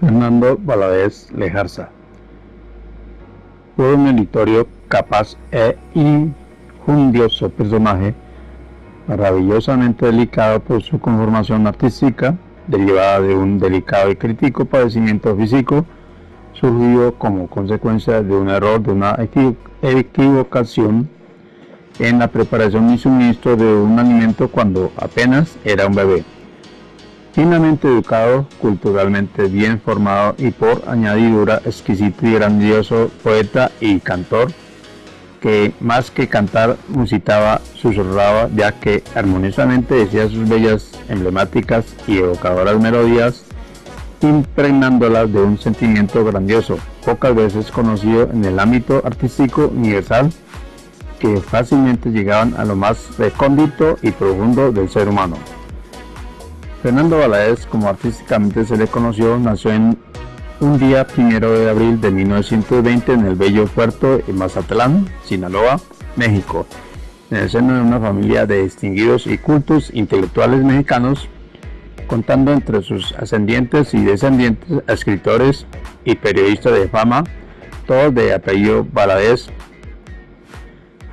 Fernando Valadez Lejarza. Fue un meritorio, capaz e injundioso personaje, maravillosamente delicado por su conformación artística, derivada de un delicado y crítico padecimiento físico, surgido como consecuencia de un error, de una equivocación en la preparación y suministro de un alimento cuando apenas era un bebé. Finamente educado, culturalmente bien formado y por añadidura exquisito y grandioso poeta y cantor, que más que cantar musitaba, susurraba, ya que armoniosamente decía sus bellas, emblemáticas y evocadoras melodías, impregnándolas de un sentimiento grandioso, pocas veces conocido en el ámbito artístico universal, que fácilmente llegaban a lo más recóndito y profundo del ser humano. Fernando Valadez, como artísticamente se le conoció, nació en un día primero de abril de 1920 en el bello puerto de Mazatlán, Sinaloa, México, en el seno de una familia de distinguidos y cultos intelectuales mexicanos, contando entre sus ascendientes y descendientes escritores y periodistas de fama, todos de apellido Valadez.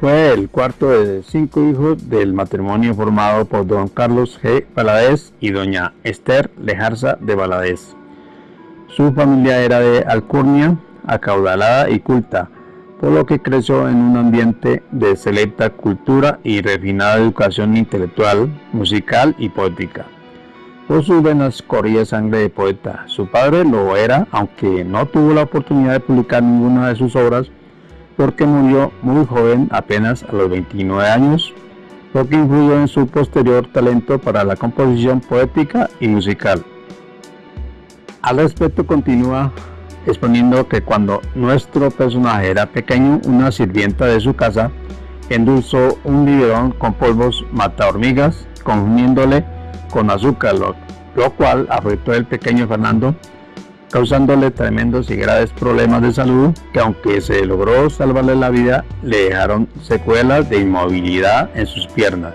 Fue el cuarto de cinco hijos del matrimonio formado por don Carlos G. Valadez y doña Esther Lejarza de Valadez. Su familia era de alcurnia, acaudalada y culta, por lo que creció en un ambiente de selecta cultura y refinada educación intelectual, musical y poética. Por sus venas corría sangre de poeta. Su padre lo era, aunque no tuvo la oportunidad de publicar ninguna de sus obras, porque murió muy joven, apenas a los 29 años, lo que influyó en su posterior talento para la composición poética y musical. Al respecto continúa exponiendo que cuando nuestro personaje era pequeño, una sirvienta de su casa endulzó un biberón con polvos mata hormigas, confundiéndole con azúcar, lo, cual afectó al pequeño Fernando, causándole tremendos y graves problemas de salud que aunque se logró salvarle la vida, le dejaron secuelas de inmovilidad en sus piernas.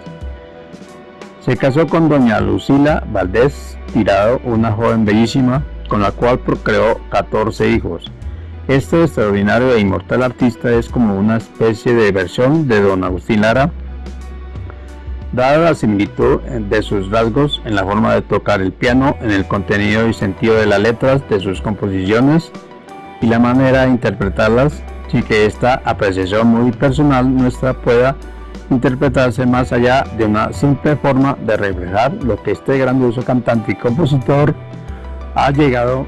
Se casó con doña Lucila Valdés Tirado, una joven bellísima, con la cual procreó 14 hijos. Este extraordinario e inmortal artista es como una especie de versión de don Agustín Lara, dada la similitud de sus rasgos en la forma de tocar el piano, en el contenido y sentido de las letras de sus composiciones y la manera de interpretarlas, sin que esta apreciación muy personal nuestra pueda interpretarse más allá de una simple forma de reflejar lo que este grandioso cantante y compositor ha llegado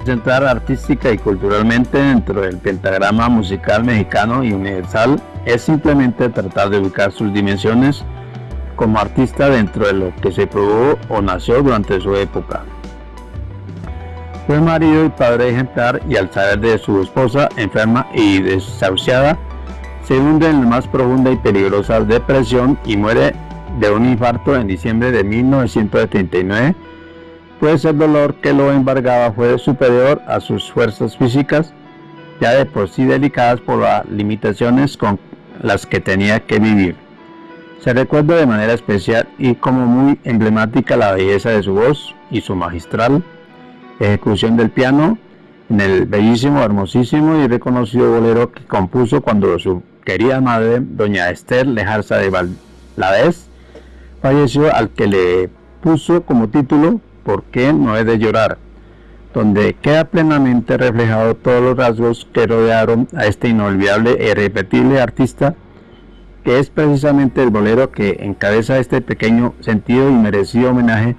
a centrar artística y culturalmente dentro del pentagrama musical mexicano y universal es simplemente tratar de ubicar sus dimensiones como artista dentro de lo que se produjo o nació durante su época. Fue marido y padre ejemplar y al saber de su esposa enferma y desahuciada, se hunde en la más profunda y peligrosa depresión y muere de un infarto en diciembre de 1979 pues el dolor que lo embargaba fue superior a sus fuerzas físicas, ya de por sí delicadas por las limitaciones con las que tenía que vivir. Se recuerda de manera especial y como muy emblemática la belleza de su voz y su magistral ejecución del piano en el bellísimo, hermosísimo y reconocido bolero que compuso cuando su querida madre, doña Esther Lejarza de Valadez, falleció al que le puso como título ¿Por qué no he de llorar? donde queda plenamente reflejado todos los rasgos que rodearon a este inolvidable e irrepetible artista, que es precisamente el bolero que encabeza este pequeño sentido y merecido homenaje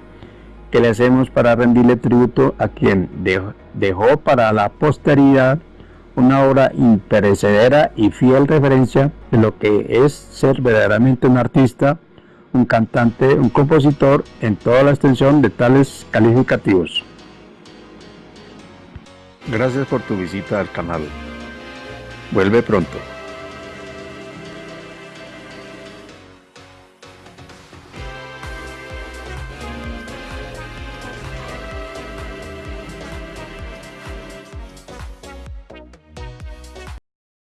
que le hacemos para rendirle tributo a quien dejó para la posteridad una obra imperecedera y fiel referencia de lo que es ser verdaderamente un artista un cantante, un compositor en toda la extensión de tales calificativos. Gracias por tu visita al canal. Vuelve pronto.